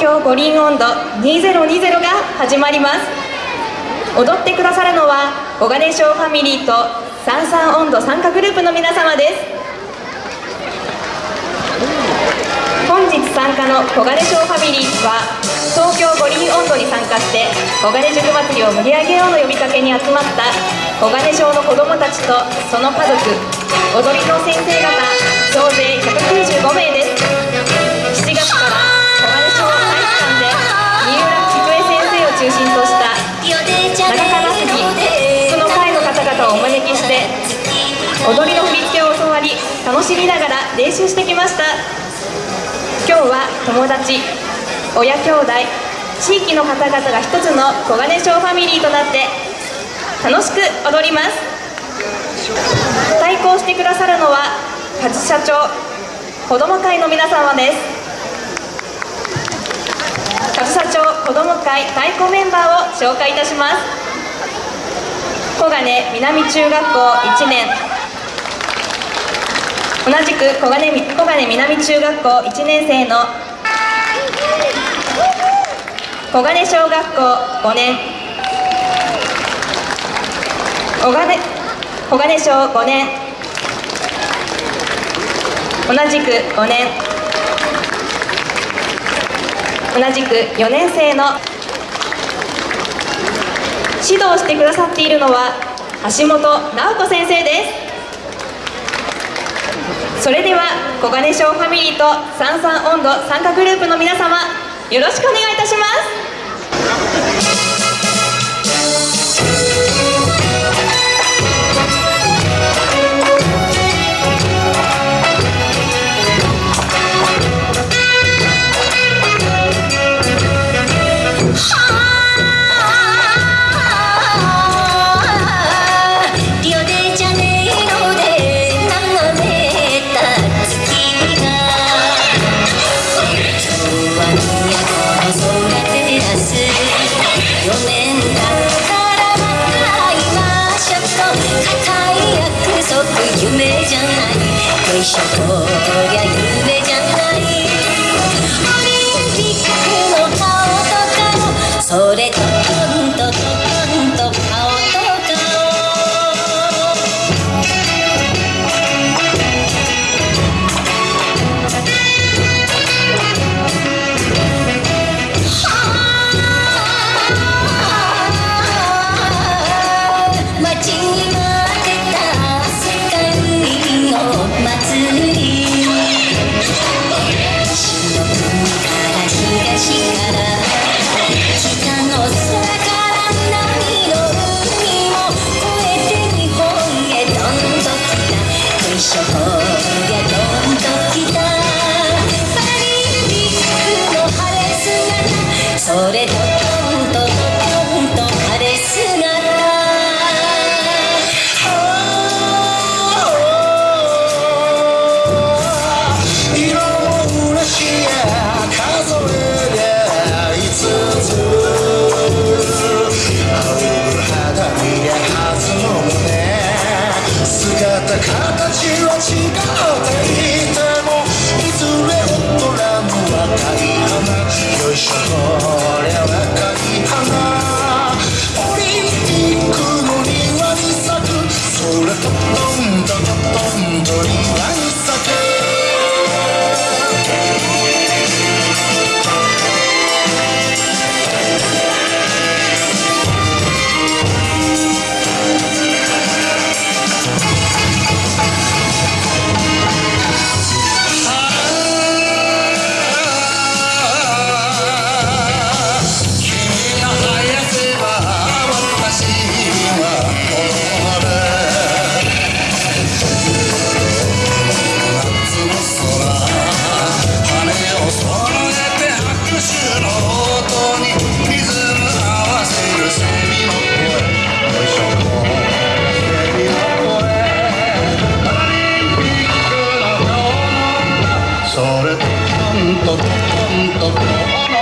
京五輪温度2020が始まります。踊ってくださるのは小金賞ファミリーと三三温度参加グループの皆様です。本日参加の小金賞ファミリーは東京五輪温度に参加して小金塾祭りを盛り上げようの呼びかけに集まった小金賞の子どもたちとその家族踊りの先生方総勢195名ですみながら練習してきました。今日は友達親兄弟地域の方々が一つの小金賞ファミリーとなって楽しく踊ります。対抗してくださるのは勝社長子ども会の皆様です。勝社長子ども会太鼓メンバーを紹介いたします。小金南中学校1年。同じく小金小金南中学校1年生の小金小学校5年。小金小金小5年。同じく5年。同じく4年生の指導してくださっているのは橋本直子先生です。それでは小金賞ファミリーと三三温度参加グループの皆様よろしくお願いいたします。ないよそれトントントントン